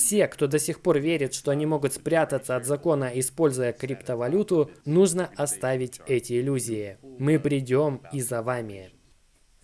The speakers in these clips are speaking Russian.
Все, кто до сих пор верит, что они могут спрятаться от закона, используя криптовалюту, нужно оставить эти иллюзии. Мы придем и за вами.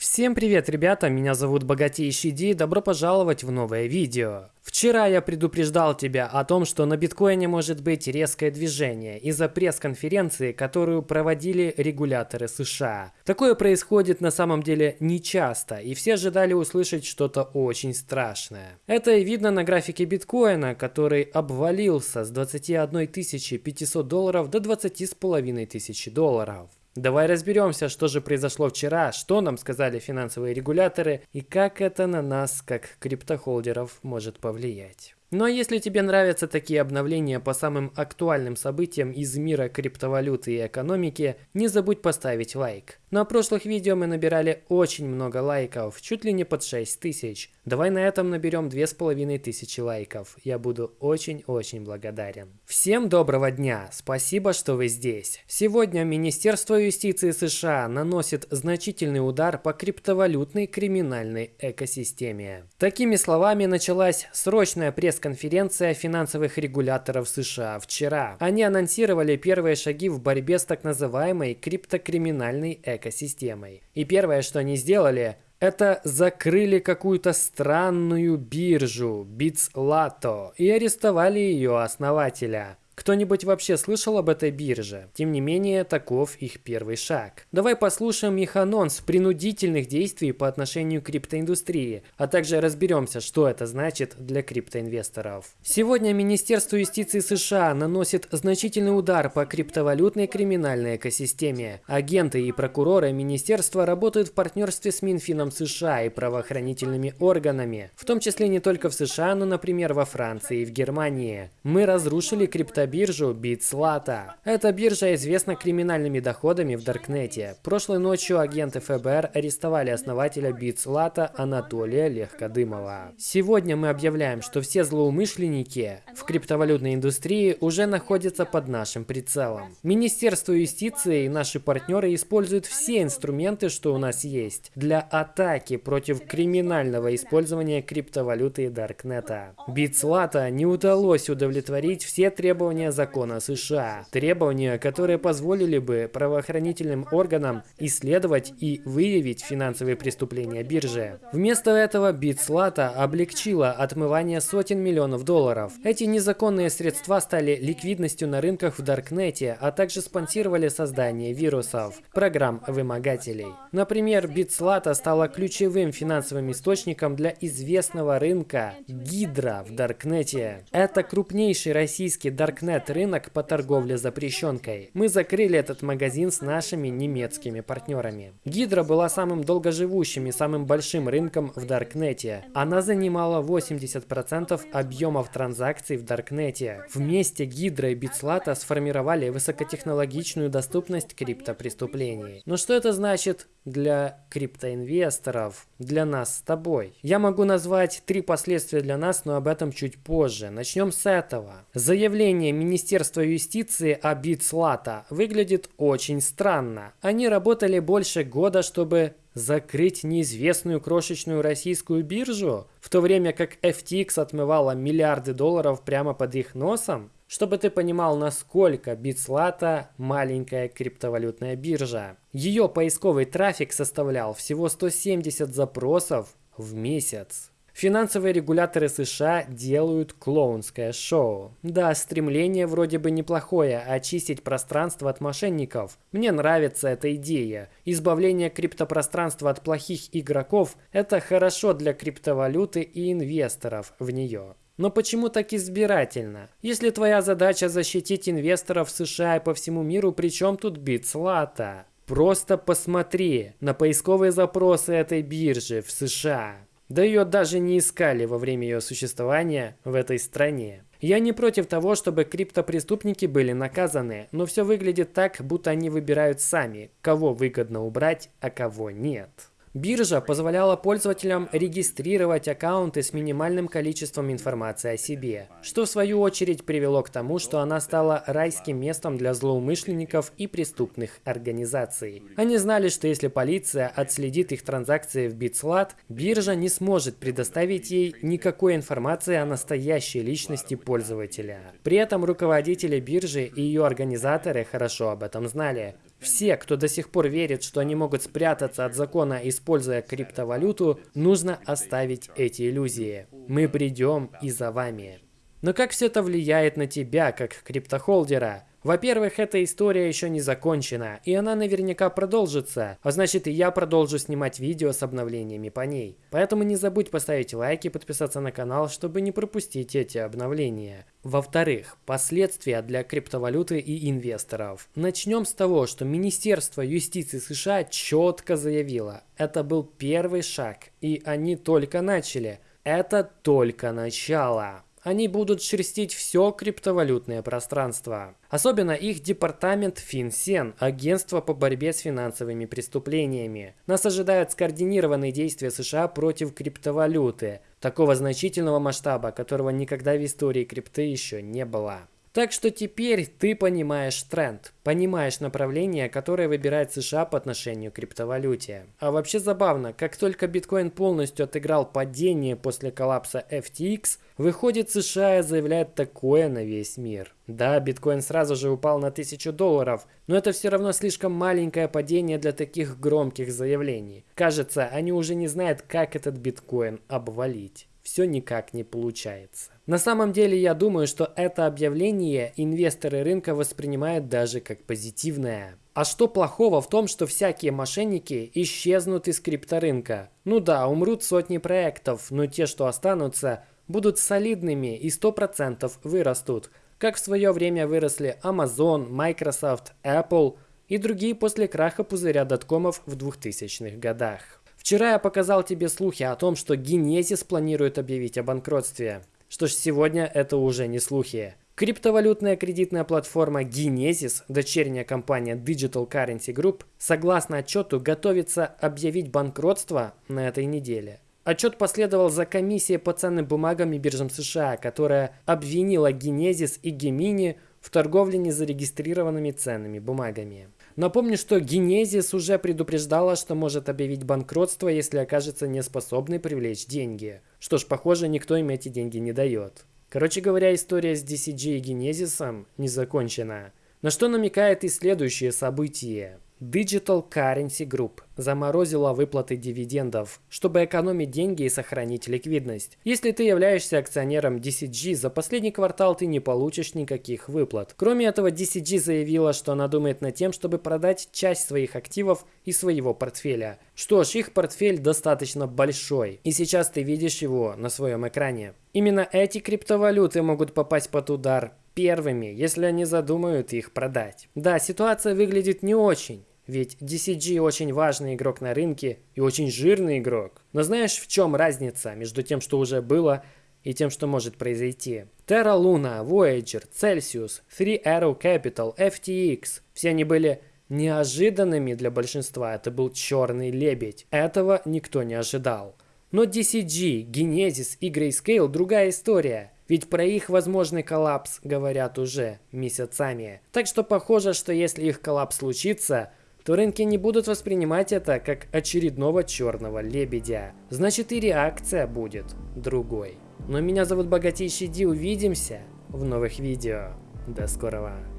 Всем привет, ребята, меня зовут Богатейший Ди, добро пожаловать в новое видео. Вчера я предупреждал тебя о том, что на биткоине может быть резкое движение из-за пресс-конференции, которую проводили регуляторы США. Такое происходит на самом деле нечасто, и все ожидали услышать что-то очень страшное. Это и видно на графике биткоина, который обвалился с 21 500 долларов до 20 с половиной тысячи долларов. Давай разберемся, что же произошло вчера, что нам сказали финансовые регуляторы и как это на нас, как криптохолдеров, может повлиять. Ну а если тебе нравятся такие обновления по самым актуальным событиям из мира криптовалюты и экономики, не забудь поставить лайк. На прошлых видео мы набирали очень много лайков, чуть ли не под 6 тысяч. Давай на этом наберем 2500 лайков. Я буду очень-очень благодарен. Всем доброго дня, спасибо, что вы здесь. Сегодня Министерство юстиции США наносит значительный удар по криптовалютной криминальной экосистеме. Такими словами началась срочная пресс пресс-конференция финансовых регуляторов США вчера. Они анонсировали первые шаги в борьбе с так называемой криптокриминальной экосистемой. И первое, что они сделали, это закрыли какую-то странную биржу BitsLato и арестовали ее основателя. Кто-нибудь вообще слышал об этой бирже? Тем не менее, таков их первый шаг. Давай послушаем их анонс принудительных действий по отношению к криптоиндустрии, а также разберемся, что это значит для криптоинвесторов. Сегодня Министерство юстиции США наносит значительный удар по криптовалютной криминальной экосистеме. Агенты и прокуроры министерства работают в партнерстве с Минфином США и правоохранительными органами, в том числе не только в США, но, например, во Франции и в Германии. Мы разрушили крипто биржу BitSlata. Эта биржа известна криминальными доходами в Даркнете. Прошлой ночью агенты ФБР арестовали основателя BitSlata Анатолия Легкодымова. Сегодня мы объявляем, что все злоумышленники в криптовалютной индустрии уже находятся под нашим прицелом. Министерство юстиции и наши партнеры используют все инструменты, что у нас есть, для атаки против криминального использования криптовалюты Даркнета. BitSlata не удалось удовлетворить все требования требования закона США. Требования, которые позволили бы правоохранительным органам исследовать и выявить финансовые преступления биржи. Вместо этого BitSlata облегчила отмывание сотен миллионов долларов. Эти незаконные средства стали ликвидностью на рынках в Даркнете, а также спонсировали создание вирусов, программ вымогателей. Например, BitSlata стала ключевым финансовым источником для известного рынка Гидра в Даркнете. Это крупнейший российский Даркнет интернет-рынок по торговле запрещенкой. Мы закрыли этот магазин с нашими немецкими партнерами. Гидра была самым долгоживущим и самым большим рынком в Даркнете. Она занимала 80% объемов транзакций в Даркнете. Вместе Гидра и Битслата сформировали высокотехнологичную доступность криптопреступлений. Но что это значит для криптоинвесторов, для нас с тобой? Я могу назвать три последствия для нас, но об этом чуть позже. Начнем с этого. Заявление Министерства юстиции о Битслата выглядит очень странно. Они работали больше года, чтобы закрыть неизвестную крошечную российскую биржу, в то время как FTX отмывала миллиарды долларов прямо под их носом? Чтобы ты понимал, насколько Битслата маленькая криптовалютная биржа. Ее поисковый трафик составлял всего 170 запросов в месяц. Финансовые регуляторы США делают клоунское шоу. Да, стремление вроде бы неплохое – очистить пространство от мошенников. Мне нравится эта идея. Избавление криптопространства от плохих игроков – это хорошо для криптовалюты и инвесторов в нее. Но почему так избирательно? Если твоя задача защитить инвесторов США и по всему миру, при чем тут битслата? Просто посмотри на поисковые запросы этой биржи в США. Да ее даже не искали во время ее существования в этой стране. Я не против того, чтобы криптопреступники были наказаны, но все выглядит так, будто они выбирают сами, кого выгодно убрать, а кого нет. Биржа позволяла пользователям регистрировать аккаунты с минимальным количеством информации о себе, что в свою очередь привело к тому, что она стала райским местом для злоумышленников и преступных организаций. Они знали, что если полиция отследит их транзакции в BitSlat, биржа не сможет предоставить ей никакой информации о настоящей личности пользователя. При этом руководители биржи и ее организаторы хорошо об этом знали. Все, кто до сих пор верит, что они могут спрятаться от закона, используя криптовалюту, нужно оставить эти иллюзии. Мы придем и за вами. Но как все это влияет на тебя, как криптохолдера? Во-первых, эта история еще не закончена, и она наверняка продолжится, а значит и я продолжу снимать видео с обновлениями по ней. Поэтому не забудь поставить лайк и подписаться на канал, чтобы не пропустить эти обновления. Во-вторых, последствия для криптовалюты и инвесторов. Начнем с того, что Министерство юстиции США четко заявило, это был первый шаг, и они только начали. Это только начало они будут шерстить все криптовалютное пространство. Особенно их департамент FinCEN, агентство по борьбе с финансовыми преступлениями. Нас ожидают скоординированные действия США против криптовалюты, такого значительного масштаба, которого никогда в истории крипты еще не было. Так что теперь ты понимаешь тренд, понимаешь направление, которое выбирает США по отношению к криптовалюте. А вообще забавно, как только биткоин полностью отыграл падение после коллапса FTX, выходит США и заявляет такое на весь мир. Да, биткоин сразу же упал на 1000 долларов, но это все равно слишком маленькое падение для таких громких заявлений. Кажется, они уже не знают, как этот биткоин обвалить все никак не получается. На самом деле я думаю, что это объявление инвесторы рынка воспринимают даже как позитивное. А что плохого в том, что всякие мошенники исчезнут из крипторынка? Ну да, умрут сотни проектов, но те, что останутся, будут солидными и 100% вырастут. Как в свое время выросли Amazon, Microsoft, Apple и другие после краха пузыря доткомов в 2000-х годах. Вчера я показал тебе слухи о том, что Genesis планирует объявить о банкротстве. Что ж, сегодня это уже не слухи. Криптовалютная кредитная платформа Genesis, дочерняя компания Digital Currency Group, согласно отчету, готовится объявить банкротство на этой неделе. Отчет последовал за комиссией по ценным бумагам и биржам США, которая обвинила Genesis и Gemini в торговле незарегистрированными ценными бумагами. Напомню, что Генезис уже предупреждала, что может объявить банкротство, если окажется неспособной привлечь деньги. Что ж, похоже, никто им эти деньги не дает. Короче говоря, история с DCG и Генезисом не закончена. На что намекает и следующее событие. Digital Currency Group заморозила выплаты дивидендов, чтобы экономить деньги и сохранить ликвидность. Если ты являешься акционером DCG, за последний квартал ты не получишь никаких выплат. Кроме этого, DCG заявила, что она думает над тем, чтобы продать часть своих активов и своего портфеля. Что ж, их портфель достаточно большой, и сейчас ты видишь его на своем экране. Именно эти криптовалюты могут попасть под удар первыми, если они задумают их продать. Да, ситуация выглядит не очень. Ведь DCG очень важный игрок на рынке и очень жирный игрок. Но знаешь, в чем разница между тем, что уже было, и тем, что может произойти? Terra Luna, Voyager, Celsius, Three Arrow Capital, FTX – все они были неожиданными для большинства. Это был черный лебедь. Этого никто не ожидал. Но DCG, Genesis и Grayscale – другая история. Ведь про их возможный коллапс говорят уже месяцами. Так что похоже, что если их коллапс случится, то рынки не будут воспринимать это как очередного черного лебедя. Значит и реакция будет другой. Но меня зовут Богатейший Ди, увидимся в новых видео. До скорого.